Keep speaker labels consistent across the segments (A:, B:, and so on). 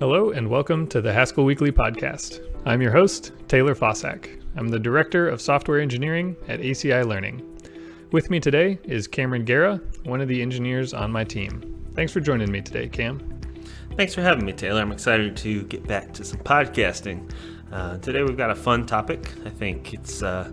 A: Hello, and welcome to the Haskell Weekly Podcast. I'm your host, Taylor Fausak. I'm the Director of Software Engineering at ACI Learning. With me today is Cameron Gera, one of the engineers on my team. Thanks for joining me today, Cam.
B: Thanks for having me, Taylor. I'm excited to get back to some podcasting. Uh, today we've got a fun topic. I think it's uh,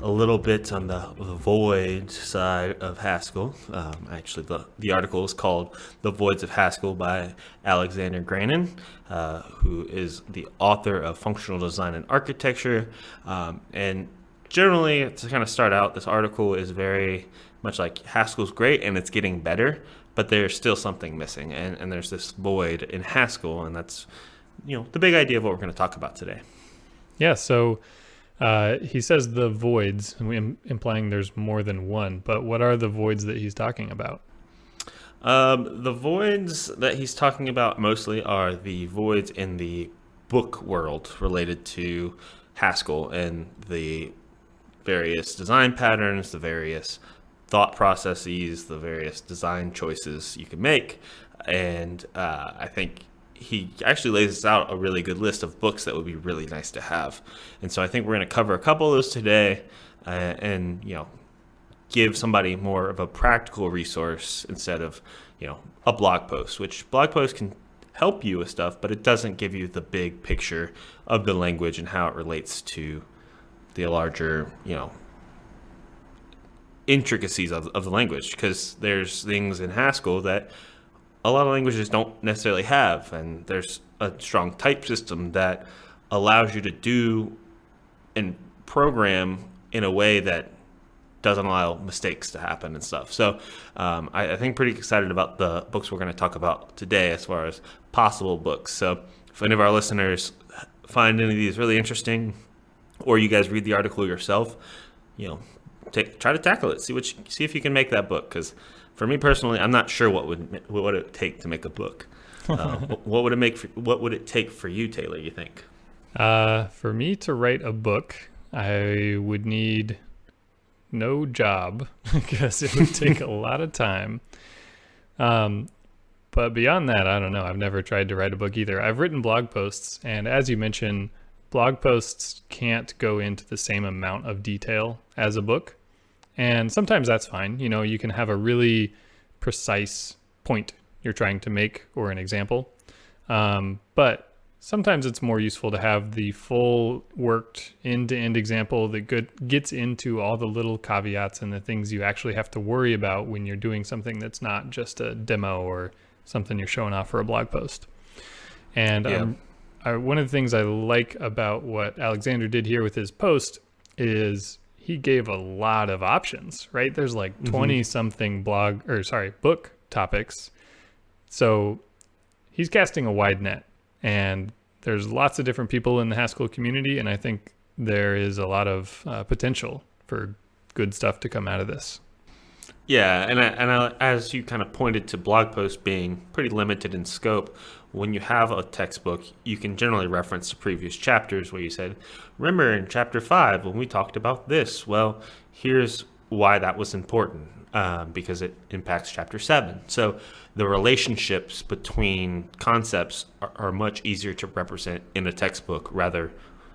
B: a little bit on the, void side of Haskell. Um, actually, the, the article is called The Voids of Haskell by Alexander Granin, uh, who is the author of Functional Design and Architecture. Um, and generally, to kind of start out, this article is very much like Haskell's great and it's getting better, but there's still something missing. And, and there's this void in Haskell, and that's you know the big idea of what we're going to talk about today.
A: Yeah, so uh, he says the voids, implying there's more than one. But what are the voids that he's talking about?
B: Um, the voids that he's talking about mostly are the voids in the book world related to Haskell and the various design patterns, the various thought processes, the various design choices you can make. And uh, I think he actually lays out a really good list of books that would be really nice to have. And so I think we're going to cover a couple of those today uh, and, you know, give somebody more of a practical resource instead of, you know, a blog post, which blog posts can help you with stuff, but it doesn't give you the big picture of the language and how it relates to the larger, you know, intricacies of, of the language because there's things in Haskell that a lot of languages don't necessarily have. And there's a strong type system that allows you to do and program in a way that doesn't allow mistakes to happen and stuff. So um, I, I, think pretty excited about the books we're going to talk about today as far as possible books. So if any of our listeners find any of these really interesting, or you guys read the article yourself, you know, take try to tackle it. See what you, see if you can make that book because for me personally, I'm not sure what would what would it take to make a book. Uh, what would it make? For, what would it take for you, Taylor? You think?
A: Uh, for me to write a book, I would need no job because it would take a lot of time. Um, but beyond that, I don't know. I've never tried to write a book either. I've written blog posts, and as you mentioned, blog posts can't go into the same amount of detail as a book. And sometimes that's fine. You know, you can have a really precise point you're trying to make or an example. Um, but sometimes it's more useful to have the full worked end-to-end example that good, gets into all the little caveats and the things you actually have to worry about when you're doing something that's not just a demo or something you're showing off for a blog post. And yeah. um, I, one of the things I like about what Alexander did here with his post is he gave a lot of options, right? There's like 20 mm-hmm. something blog or sorry, book topics. So he's casting a wide net and there's lots of different people in the Haskell community. And I think there is a lot of uh, potential for good stuff to come out of this.
B: Yeah, and I, and I, as you kind of pointed to blog posts being pretty limited in scope, when you have a textbook, you can generally reference the previous chapters where you said, remember in chapter five when we talked about this? Well, here's why that was important um, because it impacts chapter seven. So the relationships between concepts are, are much easier to represent in a textbook rather,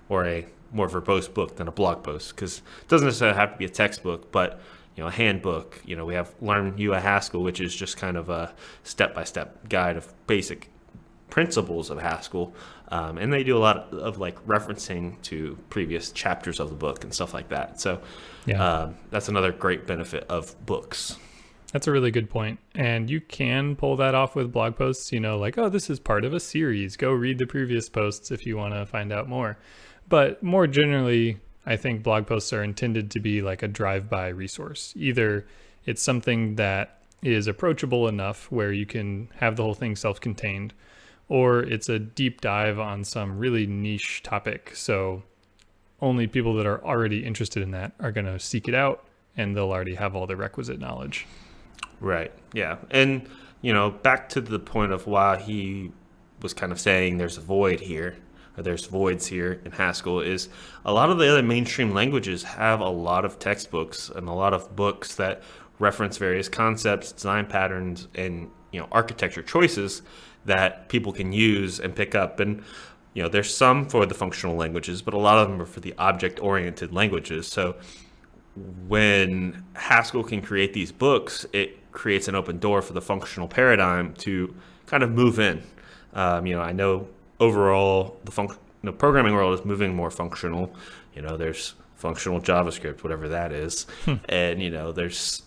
B: or a more verbose book than a blog post because it doesn't necessarily have to be a textbook, but you know, a handbook. You know, we have Learn You a Haskell, which is just kind of a step-by-step guide of basic principles of Haskell. Um, and they do a lot of, like referencing to previous chapters of the book and stuff like that. So yeah. Um, that's another great benefit of books.
A: That's a really good point. And you can pull that off with blog posts, you know, like, oh, this is part of a series. Go read the previous posts if you want to find out more. But more generally, I think blog posts are intended to be like a drive-by resource. Either it's something that is approachable enough where you can have the whole thing self-contained, or it's a deep dive on some really niche topic. So only people that are already interested in that are going to seek it out and they'll already have all the requisite knowledge.
B: Right. Yeah. And, you know, back to the point of why he was kind of saying there's a void here or there's voids here in Haskell is a lot of the other mainstream languages have a lot of textbooks and a lot of books that reference various concepts, design patterns, and you know architecture choices that people can use and pick up. And you know there's some for the functional languages but a lot of them are for the object oriented languages. So when Haskell can create these books it creates an open door for the functional paradigm to kind of move in. Um, you know I know overall the func- the programming world is moving more functional. You know there's functional JavaScript whatever that is.
A: Hmm.
B: and you know there's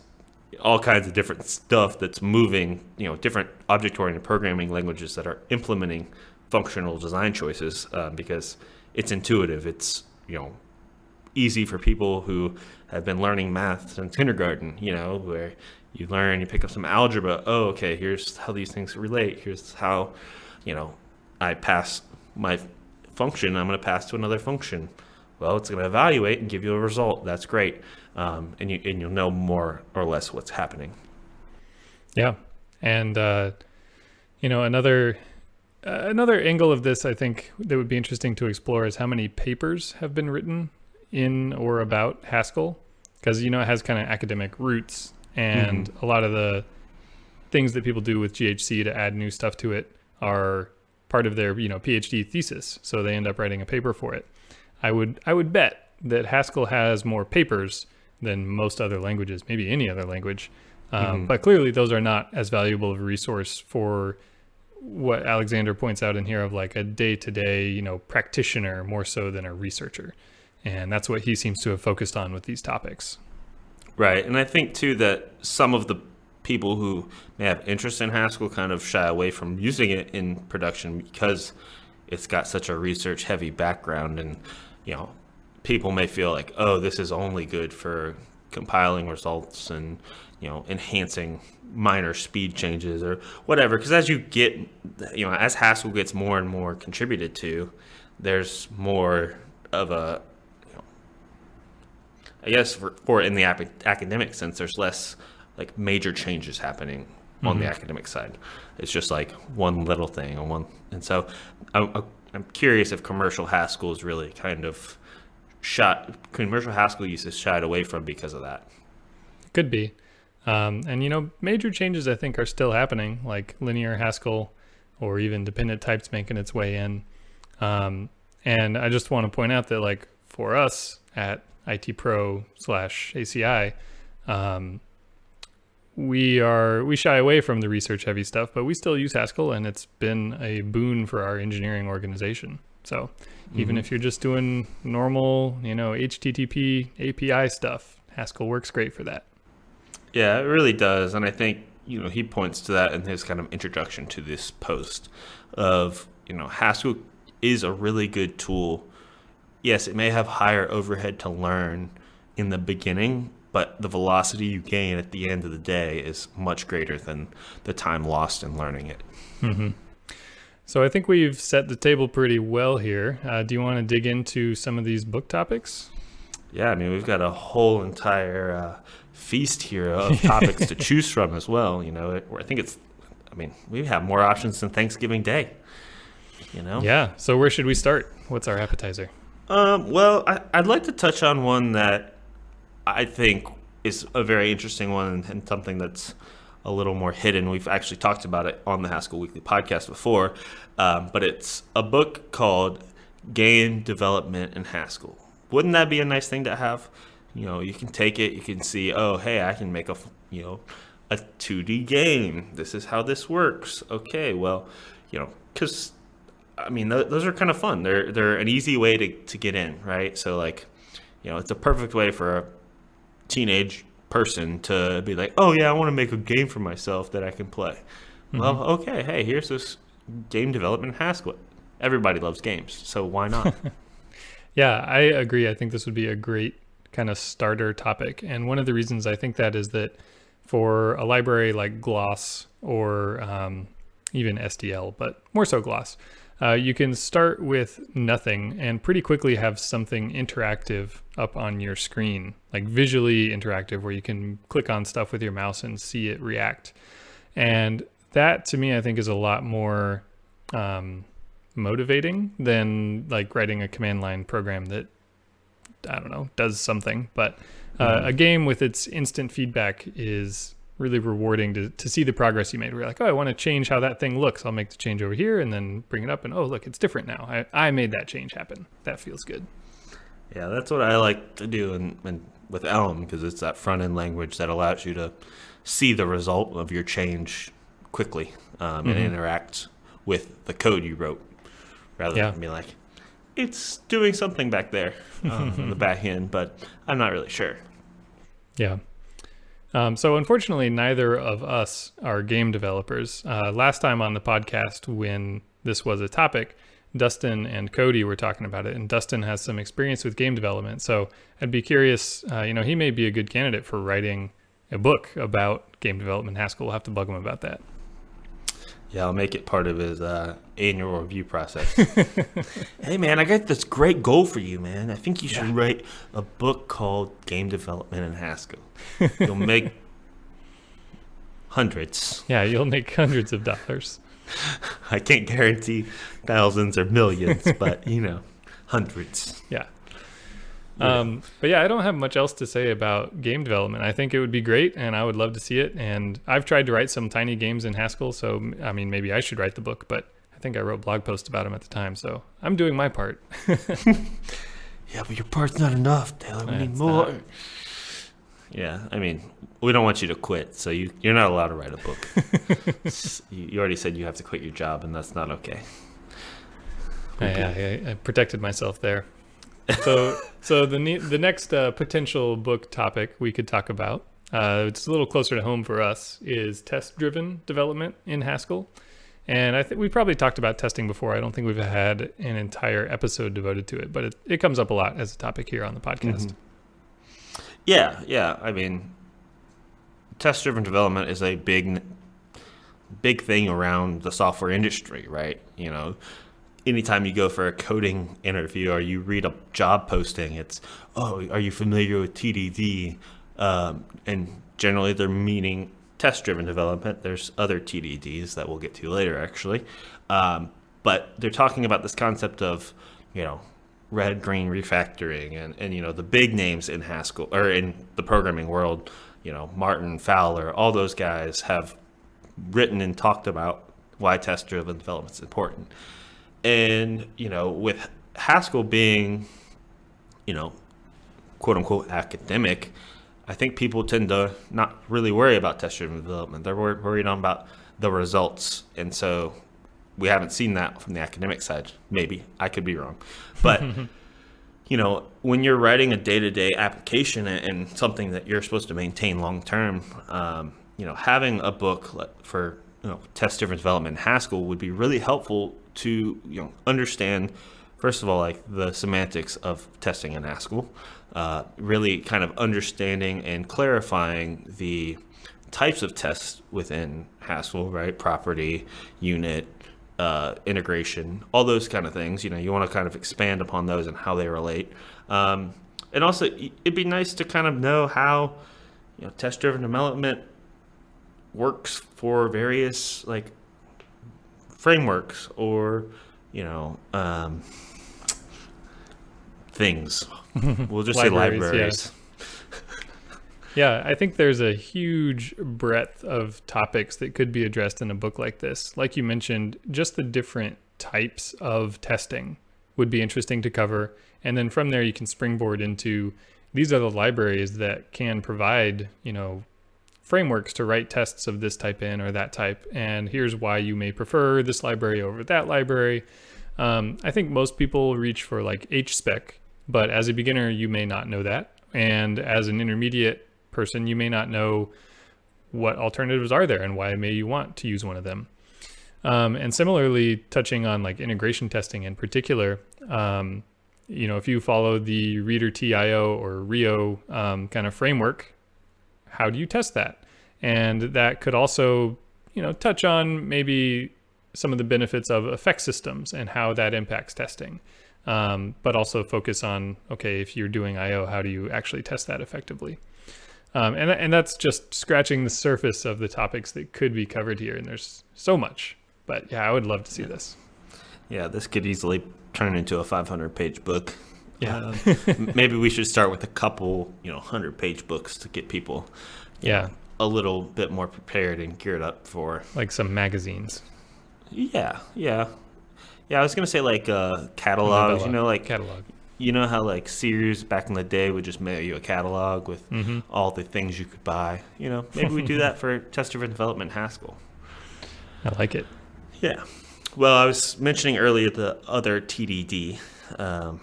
B: all kinds of different stuff that's moving, you know, different object-oriented programming languages that are implementing functional design choices uh, because it's intuitive. It's you know easy for people who have been learning math since kindergarten. You know, where you learn, you pick up some algebra. Oh, okay, here's how these things relate. Here's how, you know, I pass my function. I'm going to pass to another function. Well, it's going to evaluate and give you a result. That's great, um, and you and you'll know more or less what's happening.
A: Yeah, and uh, you know another uh, another angle of this I think that would be interesting to explore is how many papers have been written in or about Haskell, because you know it has kind of academic roots, and a lot of the things that people do with GHC to add new stuff to it are part of their you know PhD thesis, so they end up writing a paper for it. I would I would bet that Haskell has more papers than most other languages, maybe any other language. Um, But clearly, those are not as valuable of a resource for what Alexander points out in here of like a day-to-day, you know, practitioner more so than a researcher, and that's what he seems to have focused on with these topics.
B: Right, and I think too that some of the people who may have interest in Haskell kind of shy away from using it in production because it's got such a research heavy background and you know people may feel like oh this is only good for compiling results and you know enhancing minor speed changes or whatever because as you get you know as Haskell gets more and more contributed to there's more of a I guess for, for in the ap- academic sense, there's less like major changes happening on the mm-hmm. academic side. It's just like one little thing and one, and so I'm, I'm curious if commercial Haskell is really kind of shot. Commercial Haskell is shied away from because of that.
A: Could be. Um, and you know, major changes I think are still happening, like linear Haskell or even dependent types making its way in. Um, and I just want to point out that like for us at IT Pro slash ACI, um, we are we shy away from the research heavy stuff, but we still use Haskell, and it's been a boon for our engineering organization. So mm-hmm. even if you're just doing normal, you know, HTTP API stuff, Haskell works great for that.
B: Yeah, it really does, and I think you know he points to that in his kind of introduction to this post of you know Haskell is a really good tool. Yes, it may have higher overhead to learn in the beginning, but the velocity you gain at the end of the day is much greater than the time lost in learning it. Mm-hmm.
A: So I think we've set the table pretty well here. Uh, do you want to dig into some of these book topics?
B: Yeah, I mean we've got a whole entire uh, feast here of topics to choose from as well. You know, I think it's. I mean, we have more options than Thanksgiving Day. You know.
A: Yeah. So where should we start? What's our appetizer?
B: Um, well, I, I'd like to touch on one that I think is a very interesting one and, and something that's a little more hidden. We've actually talked about it on the Haskell Weekly podcast before, um, but it's a book called Game Development in Haskell. Wouldn't that be a nice thing to have? You know, you can take it, you can see, oh, hey, I can make a, you know, a 2D game. This is how this works. Okay, well, you know, because I mean, th- those are kind of fun. They're they're an easy way to, to get in, right? So like, you know, it's a perfect way for a teenage person to be like, oh yeah, I want to make a game for myself that I can play. Well, okay, hey, here's this game development Haskell. Everybody loves games, so why not?
A: Yeah, I agree. I think this would be a great kind of starter topic. And one of the reasons I think that is that for a library like Gloss or um, even SDL, but more so Gloss, uh, you can start with nothing and pretty quickly have something interactive up on your screen, like visually interactive, where you can click on stuff with your mouse and see it react. And that to me, I think, is a lot more um, motivating than like writing a command line program that I don't know does something. But uh, a game with its instant feedback is really rewarding to, to see the progress you made. We're like, oh, I want to change how that thing looks. I'll make the change over here and then bring it up and oh, look, it's different now. I, I made that change happen. That feels good.
B: Yeah, that's what I like to do and in, in, with Elm because it's that front end language that allows you to see the result of your change quickly um, mm-hmm. and interact with the code you wrote rather yeah. than be like, it's doing something back there um, in the back end, but I'm not really sure.
A: Yeah. Um, so unfortunately, neither of us are game developers. Uh, last time on the podcast, when this was a topic, Dustin and Cody were talking about it, and Dustin has some experience with game development. So I'd be curious. Uh, you know, he may be a good candidate for writing a book about game development. Haskell, we'll have to bug him about that.
B: Yeah, I'll make it part of his uh, annual review process. hey, man, I got this great goal for you, man. I think you should yeah. write a book called Game Development in Haskell. You'll make hundreds.
A: Yeah, you'll make hundreds of dollars.
B: I can't guarantee thousands or millions, but you know, hundreds.
A: Yeah. Um, but yeah, I don't have much else to say about game development. I think it would be great, and I would love to see it. And I've tried to write some tiny games in Haskell, so I mean, maybe I should write the book. But I think I wrote blog posts about them at the time, so I'm doing my part.
B: yeah, but your part's not enough, Taylor. We need more. Not. Yeah, I mean, we don't want you to quit, so you you're not allowed to write a book. you, you, already said you have to quit your job, and that's not okay.
A: okay. I, I, I protected myself there so so the the next uh, potential book topic we could talk about uh, it's a little closer to home for us is test driven development in haskell. And i think we probably talked about testing before. I don't think we've had an entire episode devoted to it but it, it comes up a lot as a topic here on the podcast. Mm-hmm.
B: yeah yeah. I mean test driven development is a big big thing around the software industry right? You know anytime you go for a coding interview or you read a job posting, it's, oh, are you familiar with TDD? Um, and generally they're meaning test driven development. There's other TDDs that we'll get to later, actually. Um, but they're talking about this concept of, you know, red green refactoring and, and, you know, the big names in Haskell or in the programming world, you know, Martin, Fowler, all those guys have written and talked about why test driven development is important. And, you know, with Haskell being, you know, quote unquote academic, I think people tend to not really worry about test driven development. They're worried on about the results. And so we haven't seen that from the academic side. Maybe I could be wrong. But, you know, when you're writing a day to day application and something that you're supposed to maintain long term, um, you know, having a book for, you know, test driven development in Haskell would be really helpful to you know understand first of all like the semantics of testing in Haskell, uh, really kind of understanding and clarifying the types of tests within Haskell, right? Property, unit, uh, integration, all those kind of things. You know, you want to kind of expand upon those and how they relate. Um, and also, it'd be nice to kind of know how you know test-driven development works for various like frameworks or you know um, things. We'll just say libraries.
A: Yeah. yeah, I think there's a huge breadth of topics that could be addressed in a book like this. Like you mentioned, just the different types of testing would be interesting to cover. And then from there, you can springboard into these are the libraries that can provide, you know, frameworks to write tests of this type in or that type. And here's why you may prefer this library over that library. Um, I think most people reach for like HSpec, but as a beginner, you may not know that. And as an intermediate person, you may not know what alternatives are there and why may you want to use one of them. Um, and similarly, touching on like integration testing in particular, um, you know, if you follow the ReaderT IO or Rio um, kind of framework, how do you test that? And that could also, you know, touch on maybe some of the benefits of effect systems and how that impacts testing. Um, but also focus on, okay, if you're doing IO, how do you actually test that effectively? Um, and, and that's just scratching the surface of the topics that could be covered here. And there's so much, but yeah, I would love to see this.
B: Yeah, this could easily turn into a 500 page book.
A: Yeah.
B: uh, maybe we should start with a couple, you know, 100 page books to get people
A: yeah
B: a little bit more prepared and geared up for.
A: Like some magazines.
B: Yeah, yeah, yeah. I was gonna say like uh, catalogs. You know, like
A: catalog.
B: you know how like Sears back in the day would just mail you a catalog with
A: hmm
B: all the things you could buy. You know, maybe we do that for test-driven development Haskell.
A: I like it.
B: Yeah. Well, I was mentioning earlier the other TDD, um,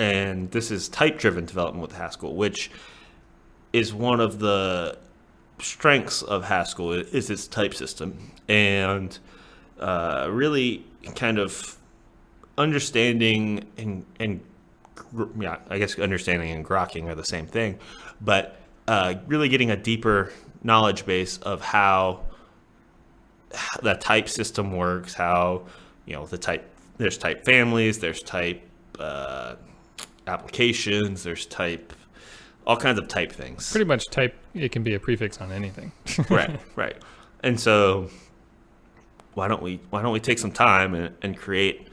B: and this is type-driven development with Haskell, which is one of the strengths of Haskell is its type system, and uh, really kind of understanding and and yeah, I guess understanding and grokking are the same thing, but uh, really getting a deeper knowledge base of how the type system works, how you know the type there's type families, there's type uh, applications, there's type all kinds of type things.
A: Pretty much type. It can be a prefix on anything.
B: right, right. And so why don't we why don't we take some time and, and create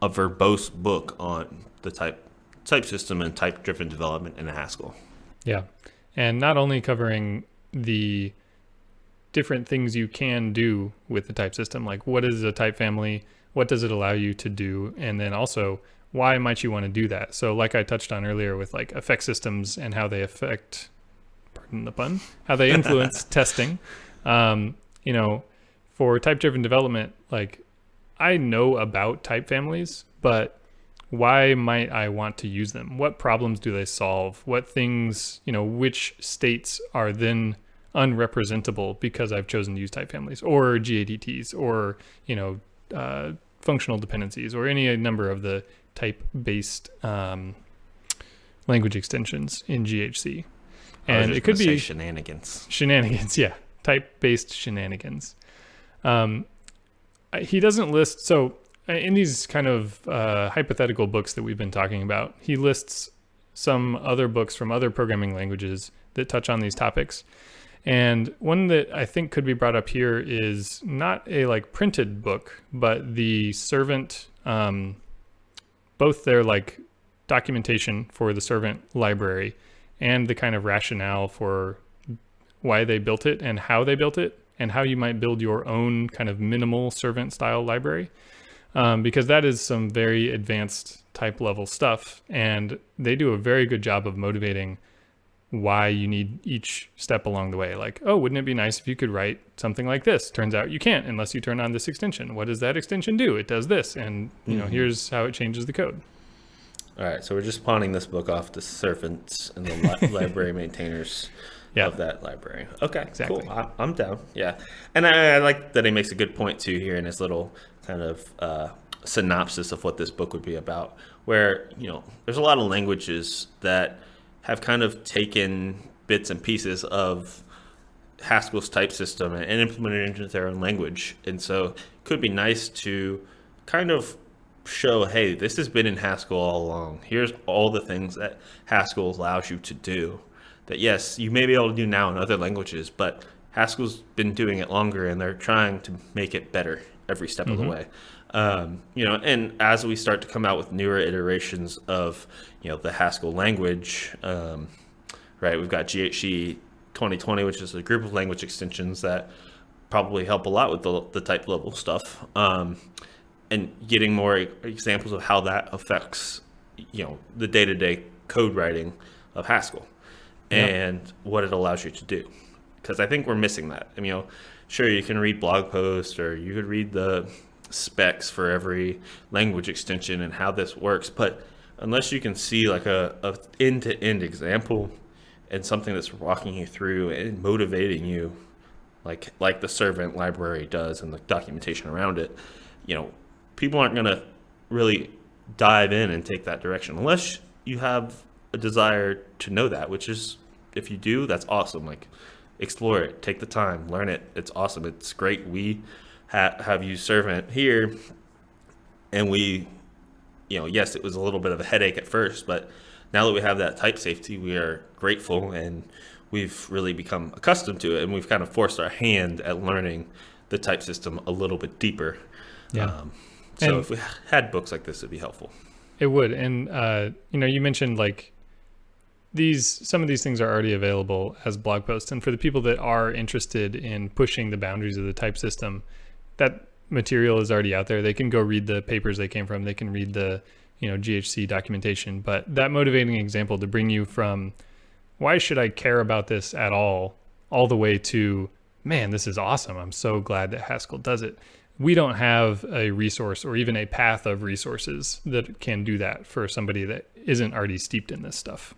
B: a verbose book on the type type system and type driven development in Haskell?
A: Yeah. And not only covering the different things you can do with the type system, like what is a type family, what does it allow you to do, and then also why might you want to do that? So, like I touched on earlier with like effect systems and how they affect, pardon the pun, how they influence testing. Um, you know, for type driven development, like I know about type families, but why might I want to use them? What problems do they solve? What things, you know, which states are then unrepresentable because I've chosen to use type families or GADTs or, you know, uh, functional dependencies or any number of the type based um, language extensions in GHC. And it could be
B: shenanigans.
A: shenanigans yeah type based shenanigans um, he doesn't list so uh, in these kind of uh, hypothetical books that we've been talking about he lists some other books from other programming languages that touch on these topics and one that i think could be brought up here is not a like printed book but the servant um, both their like documentation for the servant library and the kind of rationale for why they built it and how they built it and how you might build your own kind of minimal servant style library. Um, because that is some very advanced type level stuff and they do a very good job of motivating why you need each step along the way like oh wouldn't it be nice if you could write something like this turns out you can't unless you turn on this extension what does that extension do it does this and you know
B: Mhm.
A: here's how it changes the code
B: All right, so we're just pawning this book off to servants and the li- library maintainers
A: Yeah.
B: of that library. Okay,
A: Exactly.
B: cool. I, I'm down. Yeah, and I, I like that he makes a good point too here in his little kind of uh, synopsis of what this book would be about. Where you know, there's a lot of languages that have kind of taken bits and pieces of Haskell's type system and implemented it into their own language, and so it could be nice to kind of show, hey, this has been in Haskell all along. Here's all the things that Haskell allows you to do. That yes, you may be able to do now in other languages, but Haskell's been doing it longer, and they're trying to make it better every step of the
A: Mhm.
B: way. Um, you know, and as we start to come out with newer iterations of you know the Haskell language, um, right? We've got GHC 2020, which is a group of language extensions that probably help a lot with the, the type level stuff. Um, and getting more examples of how that affects you know the day-to-day code writing of Haskell
A: Yeah.
B: and what it allows you to do because I think we're missing that. I mean, you know, sure you can read blog posts or you could read the specs for every language extension and how this works, but unless you can see like a, end-to-end example and something that's walking you through and motivating you like like the servant library does and the documentation around it, you know, people aren't going to really dive in and take that direction unless you have a desire to know that, which is if you do, that's awesome. Like explore it, take the time, learn it. It's awesome. It's great. We ha- have you servant here and we you know, yes, it was a little bit of a headache at first, but now that we have that type safety, we are grateful and we've really become accustomed to it and we've kind of forced our hand at learning the type system a little bit deeper.
A: Yeah.
B: Um, so
A: And-
B: if we had books like this, it'd be helpful.
A: It would, and uh, you know, you mentioned like these some of these things are already available as blog posts and for the people that are interested in pushing the boundaries of the type system that material is already out there. They can go read the papers they came from. They can read the you know ghc documentation. But that motivating example to bring you from why should i care about this at all? all the way to man this is awesome. I'm so glad that haskell does it. We don't have a resource or even a path of resources that can do that for somebody that isn't already steeped in this stuff.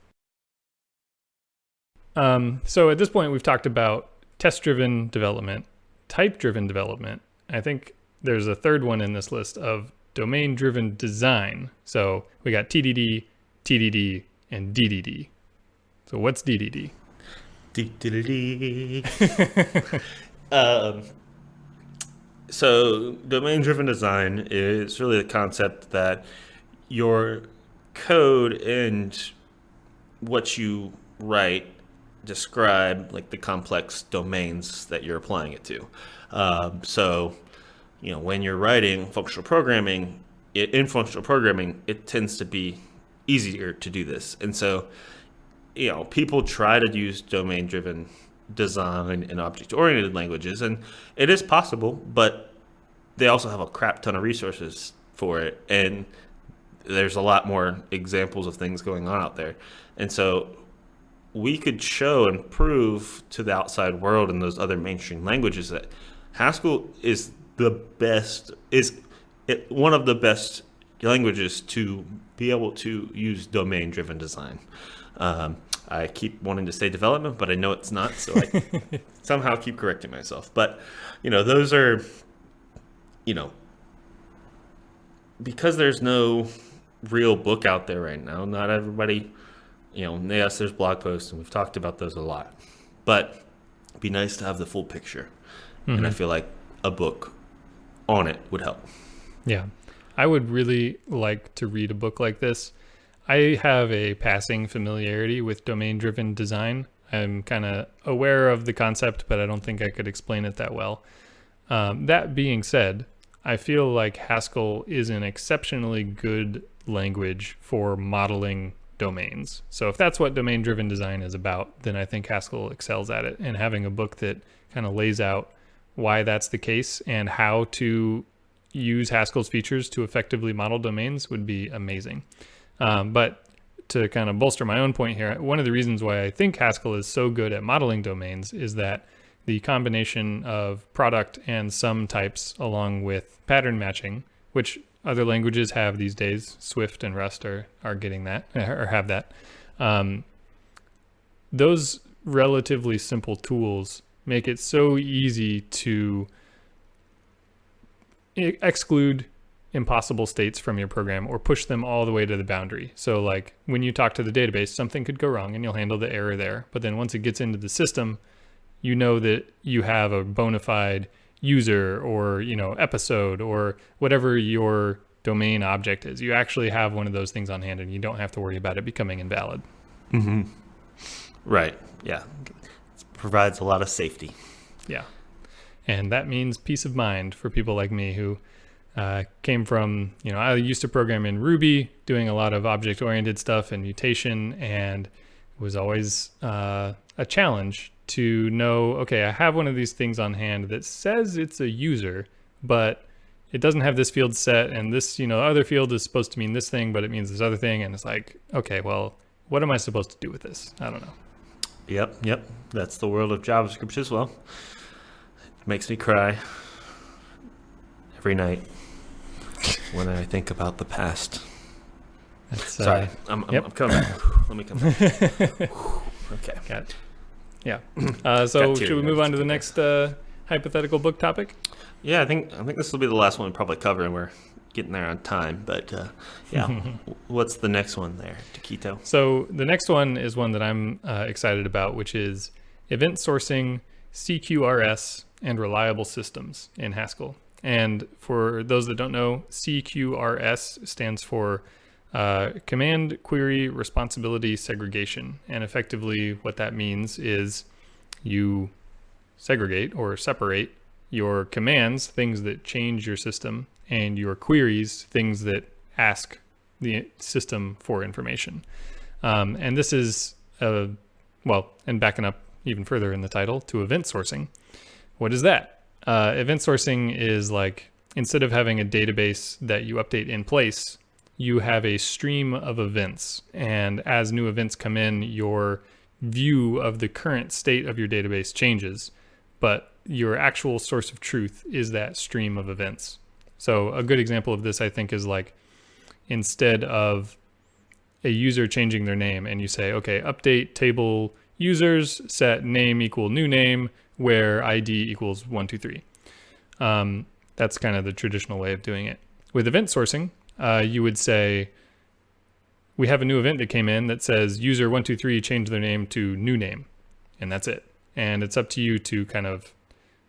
A: Um, so at this point, we've talked about test-driven development, type-driven development. I think there's a third one in this list of domain-driven design. So we got TDD, TDD, and DDD. So what's DDD?
B: DDD. um, so domain-driven design is really the concept that your code and what you write describe like the complex domains that you're applying it to. Um, so, you know, when you're writing functional programming, it, in functional programming, it tends to be easier to do this. And so, you know, people try to use domain-driven design in object-oriented languages, and it is possible, but they also have a crap ton of resources for it, and there's a lot more examples of things going on out there. And so we could show and prove to the outside world and those other mainstream languages that Haskell is the best is it, one of the best languages to be able to use domain driven design. Um, I keep wanting to say development, but I know it's not, so I somehow keep correcting myself. But you know, those are you know because there's no real book out there right now. Not everybody you know, yes, there's blog posts, and we've talked about those a lot. But it'd be nice to have the full picture, mm-hmm. and I mm-hmm. feel like a book on it would help.
A: Yeah, I would really like to read a book like this. I have a passing familiarity with domain-driven design. I'm kind of aware of the concept, but I don't think I could explain it that well. Um, that being said, I feel like Haskell is an exceptionally good language for modeling domains. So if that's what domain driven design is about, then I think Haskell excels at it. And having a book that kind of lays out why that's the case and how to use Haskell's features to effectively model domains would be amazing. Um, but to kind of bolster my own point here, one of the reasons why I think Haskell is so good at modeling domains is that the combination of product and sum types along with pattern matching, which other languages have these days. Swift and Rust are, are getting that or have that. Um, those relatively simple tools make it so easy to exclude impossible states from your program or push them all the way to the boundary. So like when you talk to the database, something could go wrong and you'll handle the error there. But then once it gets into the system, you know that you have a bona fide user or you know episode or whatever your domain object is. You actually have one of those things on hand, and you don't have to worry about it becoming invalid.
B: Mm-hmm. Right. Yeah. It provides a lot of safety.
A: Yeah. And that means peace of mind for people like me who uh, came from, you know, I used to program in Ruby, doing a lot of object oriented stuff and mutation, and it was always uh, a challenge to know, okay, I have one of these things on hand that says it's a user, but it doesn't have this field set and this, you know, other field is supposed to mean this thing, but it means this other thing. And it's like, okay, well, what am I supposed to do with this? I don't know.
B: Yep, yep. That's the world of JavaScript as well. It makes me cry every night when I think about the past. That's, Sorry, uh, I'm, I'm, I'm, coming. Let me come back. okay.
A: Got it. Yeah. Uh, so should we move on to the next uh, hypothetical book topic?
B: Yeah, I think I think this will be the last one we probably cover, and we're getting there on time. But uh, yeah, what's the next one there, Taquito?
A: So the next one is one that I'm uh, excited about, which is event sourcing, CQRS, and reliable systems in Haskell. And for those that don't know, CQRS stands for uh, Command Query Responsibility Segregation. And effectively, what that means is you segregate or separate your commands, things that change your system, and your queries, things that ask the system for information. Um, and this is uh, well, and backing up even further in the title to event sourcing. What is that? Uh, event sourcing is like instead of having a database that you update in place, you have a stream of events. And as new events come in, your view of the current state of your database changes. But your actual source of truth is that stream of events. So, a good example of this, I think, is like instead of a user changing their name and you say, okay, update table users, set name equal new name, where ID equals one, two, three. Um, that's kind of the traditional way of doing it. With event sourcing, uh, you would say, we have a new event that came in that says user one, two, three, change their name to new name. And that's it. And it's up to you to kind of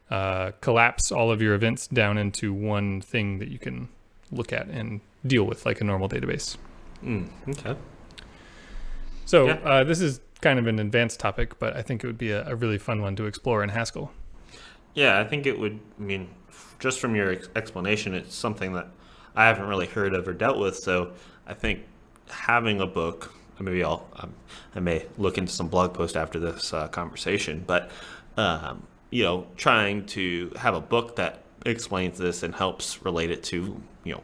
A: uh, collapse all of your events down into one thing that you can look at and deal with like a normal database.
B: Mm, okay.
A: So
B: Yeah.
A: uh, this is kind of an advanced topic, but I think it would be a, a really fun one to explore in Haskell.
B: Yeah, I think it would. I mean, just from your ex- explanation, it's something that I haven't really heard of or dealt with. So I think having a book, maybe I'll, um, I may look into some blog post after this uh, conversation, but um, you know, trying to have a book that explains this and helps relate it to you know,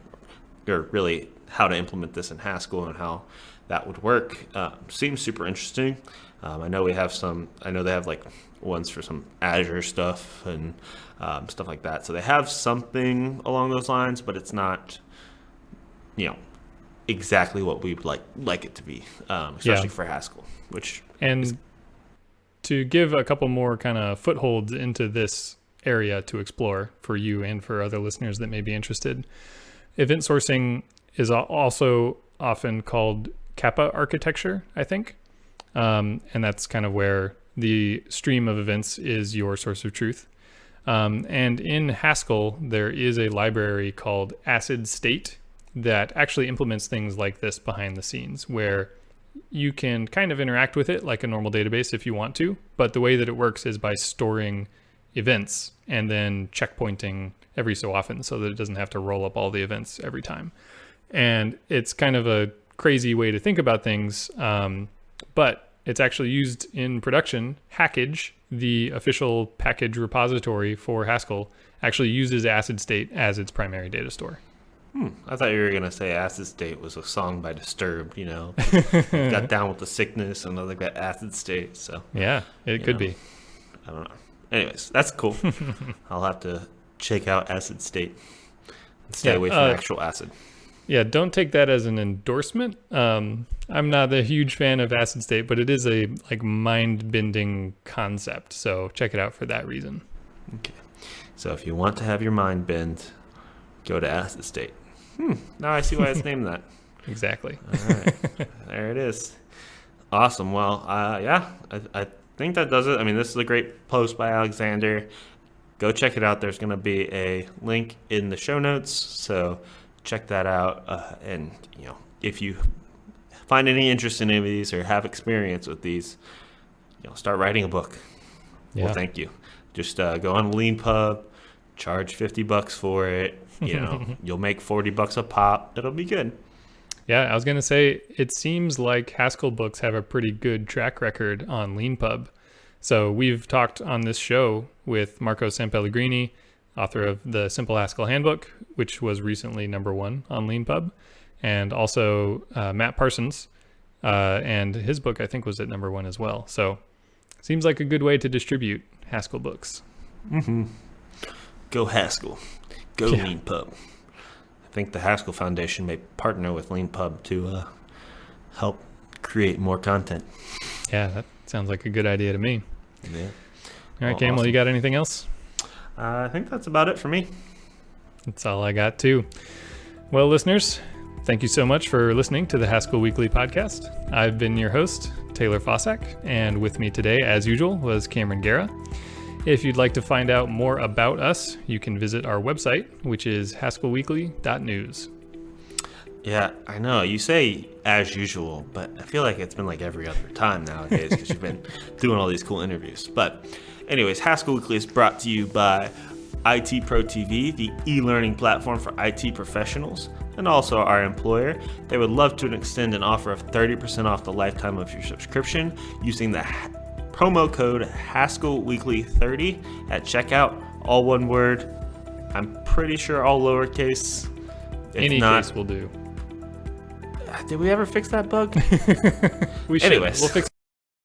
B: or really how to implement this in Haskell and how that would work uh, seems super interesting. Um, I know we have some. I know they have like ones for some Azure stuff and um, stuff like that. So they have something along those lines, but it's not, you know, exactly what we would like like it to be, um, especially
A: Yeah.
B: for Haskell. Which
A: And to give a couple more kind of footholds into this area to explore for you and for other listeners that may be interested, event sourcing is also often called Kappa architecture, I think. Um, and that's kind of where the stream of events is your source of truth. Um, and in Haskell, there is a library called Acid State that actually implements things like this behind the scenes, where you can kind of interact with it like a normal database if you want to, but the way that it works is by storing events and then checkpointing every so often so that it doesn't have to roll up all the events every time. And it's kind of a crazy way to think about things, um, but it's actually used in production. Hackage, the official package repository for Haskell, actually uses Acid State as its primary data store.
B: hmm, I thought you were gonna say "Acid State" was a song by Disturbed. You know, got down with the sickness and they got acid state. So
A: Yeah, it could
B: know.
A: be.
B: I don't know. Anyways, that's cool. I'll have to check out Acid State and stay
A: Yeah,
B: away from
A: uh,
B: actual acid.
A: Yeah, don't take that as an endorsement. Um, I'm not a huge fan of acid state, but it is a like mind-bending concept. So check it out for that reason.
B: Okay. So if you want to have your mind bend, go to Acid State. Hmm. Now I see why it's named that.
A: Exactly.
B: All right. there it is. Awesome. Well, uh, yeah, I, I think that does it. I mean, this is a great post by Alexander. Go check it out. There's going to be a link in the show notes. So check that out. Uh, and, you know, if you find any interest in any of these or have experience with these, you know, start writing a book.
A: Yeah.
B: Well, thank you. Just uh, go on LeanPub, charge 50 bucks for it. You know, you'll make 40 bucks a pop. It'll be good.
A: Yeah, I was gonna say it seems like Haskell books have a pretty good track record on LeanPub. So we've talked on this show with Marco Sampellegrini, author of the Simple Haskell Handbook, which was recently number one on LeanPub, and also uh, Matt Parsons, uh, and his book I think was at number one as well. So seems like a good way to distribute Haskell books.
B: Mm-hmm. Go Haskell. Go
A: Yeah.
B: LeanPub. I think the Haskell Foundation may partner with LeanPub to uh, help create more content.
A: Yeah, that sounds like a good idea to me.
B: Yeah.
A: All right,
B: Well,
A: Campbell, you
B: awesome.
A: got anything else?
B: Uh, I think that's about it for me.
A: That's all I got, too. Well, listeners, thank you so much for listening to the Haskell Weekly podcast. I've been your host, Taylor Fausak, and with me today, as usual, was Cameron Gera. If you'd like to find out more about us, you can visit our website, which is haskellweekly.news.
B: Yeah, I know. You say as usual, but I feel like it's been like every other time nowadays because you've been doing all these cool interviews. But, anyways, Haskell Weekly is brought to you by IT Pro TV, the e learning platform for IT professionals. And and also our employer. They would love to extend an offer of 30% off the lifetime of your subscription using the promo code Haskell Weekly 30 at checkout, all one word. I'm pretty sure all lowercase. If
A: Any
B: not,
A: case will do.
B: did we ever fix that bug?
A: We should.
B: Anyways.
A: We'll fix